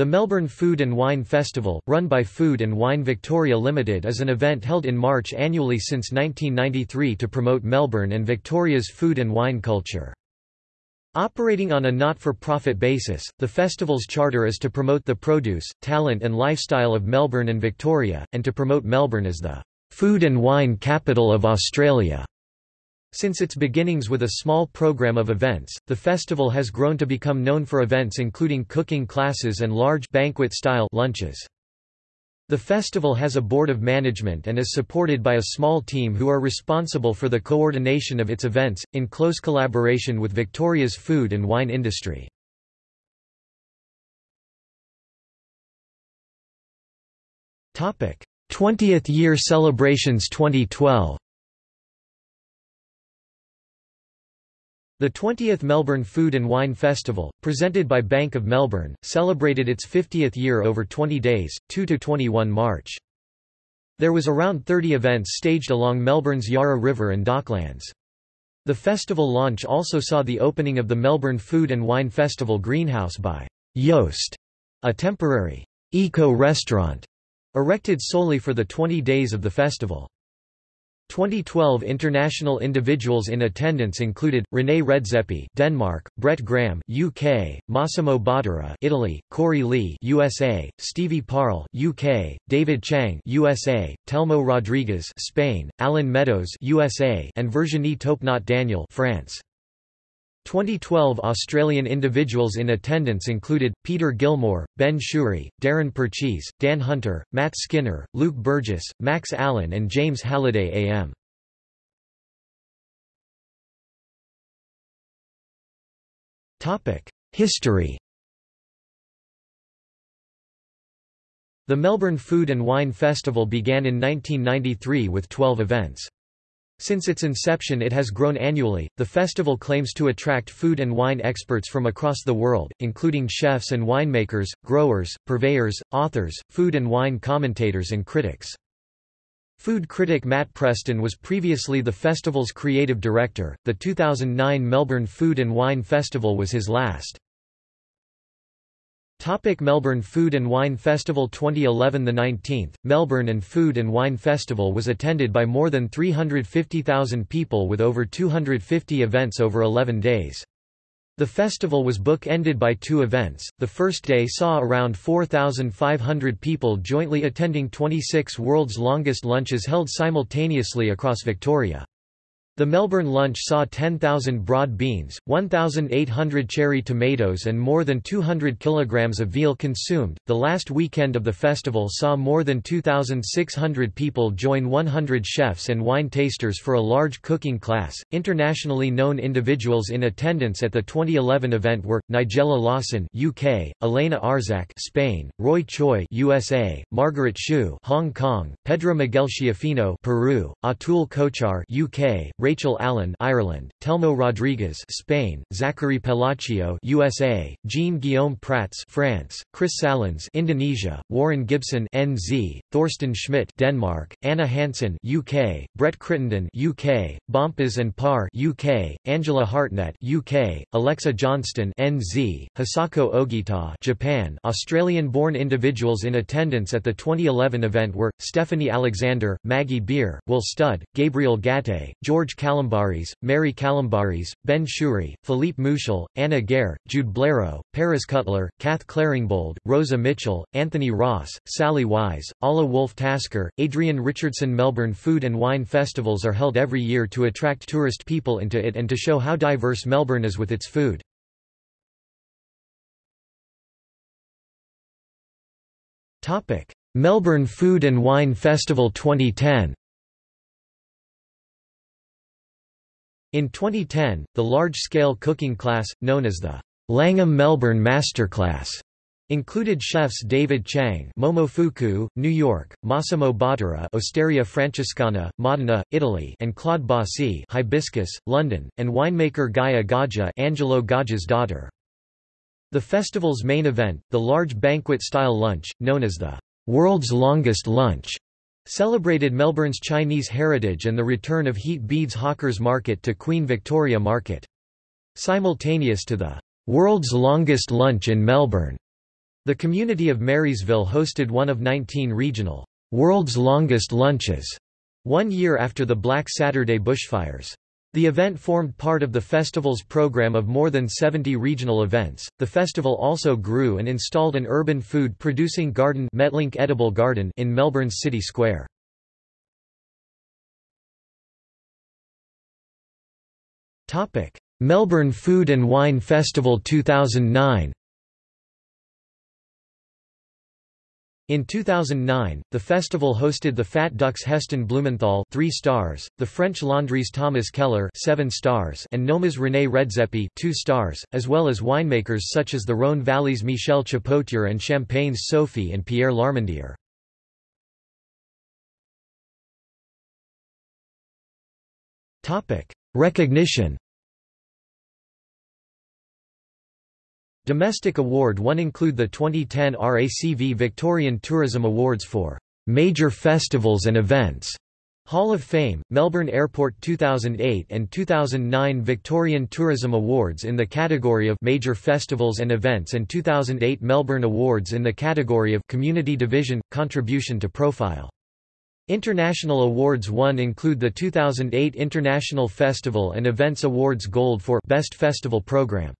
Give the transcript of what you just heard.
The Melbourne Food and Wine Festival, run by Food and Wine Victoria Limited is an event held in March annually since 1993 to promote Melbourne and Victoria's food and wine culture. Operating on a not-for-profit basis, the festival's charter is to promote the produce, talent and lifestyle of Melbourne and Victoria, and to promote Melbourne as the food and wine capital of Australia. Since its beginnings with a small program of events, the festival has grown to become known for events including cooking classes and large banquet-style lunches. The festival has a board of management and is supported by a small team who are responsible for the coordination of its events, in close collaboration with Victoria's food and wine industry. 20th Year Celebrations 2012 The 20th Melbourne Food and Wine Festival, presented by Bank of Melbourne, celebrated its 50th year over 20 days, 2–21 March. There was around 30 events staged along Melbourne's Yarra River and Docklands. The festival launch also saw the opening of the Melbourne Food and Wine Festival greenhouse by Joost, a temporary eco-restaurant erected solely for the 20 days of the festival. 2012 international individuals in attendance included René Redzepi, Denmark; Brett Graham, UK; Massimo Bottura, Italy; Corey Lee, USA; Stevie Parle, UK; David Chang, USA; Telmo Rodriguez, Spain; Alan Meadows, USA; and Virginie Taupenot Daniel, France. 2012 Australian individuals in attendance included, Peter Gilmore, Ben Shewry, Darren Purchase, Dan Hunter, Matt Skinner, Luke Burgess, Max Allen and James Halliday AM. History The Melbourne Food and Wine Festival began in 1993 with 12 events. Since its inception it has grown annually. The festival claims to attract food and wine experts from across the world, including chefs and winemakers, growers, purveyors, authors, food and wine commentators and critics. Food critic Matt Preston was previously the festival's creative director. The 2009 Melbourne Food and Wine Festival was his last. Topic Melbourne Food and Wine Festival 2011 The 19th, Melbourne and Food and Wine Festival was attended by more than 350,000 people with over 250 events over 11 days. The festival was book-ended by two events. The first day saw around 4,500 people jointly attending 26 world's longest lunches held simultaneously across Victoria. The Melbourne lunch saw 10,000 broad beans, 1,800 cherry tomatoes, and more than 200 kilograms of veal consumed. The last weekend of the festival saw more than 2,600 people join 100 chefs and wine tasters for a large cooking class. Internationally known individuals in attendance at the 2011 event were Nigella Lawson (UK), Elena Arzak (Spain), Roy Choi (USA), Margaret Xu (Hong Kong), Pedro Miguel Schiaffino (Peru), Atul Kochhar (UK), Rachel Allen Ireland, Telmo Rodriguez Spain, Zachary Palacio USA, Jean-Guillaume Prats France, Chris Salans Indonesia, Warren Gibson NZ, Thorsten Schmidt Denmark, Anna Hansen UK, Brett Crittenden UK, Bompas and Parr UK, Angela Hartnett UK, Alexa Johnston NZ, Hisako Ogita Japan Australian-born individuals in attendance at the 2011 event were, Stephanie Alexander, Maggie Beer, Will Studd, Gabriel Gaté, George Calombaris, Mary Calombaris, Ben Shewry, Philippe Mouchel, Anna Gare, Jude Blereau, Paris Cutler, Kath Claringbold, Rosa Mitchell, Anthony Ross, Sally Wise, Alla Wolf Tasker, Adrian Richardson Melbourne Food and Wine Festivals are held every year to attract tourist people into it and to show how diverse Melbourne is with its food. Melbourne Food and Wine Festival 2010 In 2010, the large-scale cooking class, known as the Langham Melbourne Masterclass, included chefs David Chang Momofuku, New York, Massimo Bottura Osteria Francescana, Modena, Italy and Claude Bosi Hibiscus, London, and winemaker Gaia Gaja Angelo Gaja's daughter. The festival's main event, the large banquet-style lunch, known as the world's longest lunch, Celebrated Melbourne's Chinese heritage and the return of Heat Beads Hawkers Market to Queen Victoria Market. Simultaneous to the world's longest lunch in Melbourne, The community of Marysville hosted one of 19 regional, World's Longest Lunches, one year after the Black Saturday bushfires. The event formed part of the festival's program of more than 70 regional events. The festival also grew and installed an urban food producing garden Metlink Edible Garden in Melbourne's City Square. Topic: Melbourne Food and Wine Festival 2009. In 2009, the festival hosted the Fat Ducks Heston Blumenthal 3 stars, the French Laundries Thomas Keller 7 stars and Noma's René Redzepi 2 stars, as well as winemakers such as the Rhône Valley's Michel Chapoutier and Champagne's Sophie and Pierre Larmandier. Recognition Domestic award won include the 2010 RACV Victorian Tourism Awards for Major Festivals and Events, Hall of Fame, Melbourne Airport 2008 and 2009 Victorian Tourism Awards in the category of Major Festivals and Events and 2008 Melbourne Awards in the category of Community Division – Contribution to Profile. International awards won include the 2008 International Festival and Events Awards Gold for Best Festival Program.